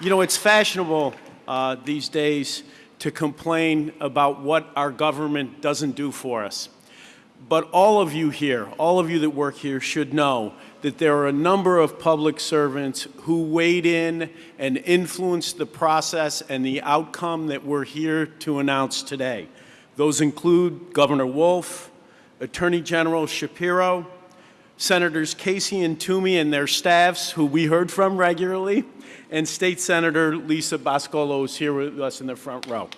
You know, it's fashionable uh, these days to complain about what our government doesn't do for us. But all of you here, all of you that work here should know that there are a number of public servants who weighed in and influenced the process and the outcome that we're here to announce today. Those include Governor Wolf, Attorney General Shapiro, Senators Casey and Toomey and their staffs, who we heard from regularly, and State Senator Lisa Boscola is here with us in the front row.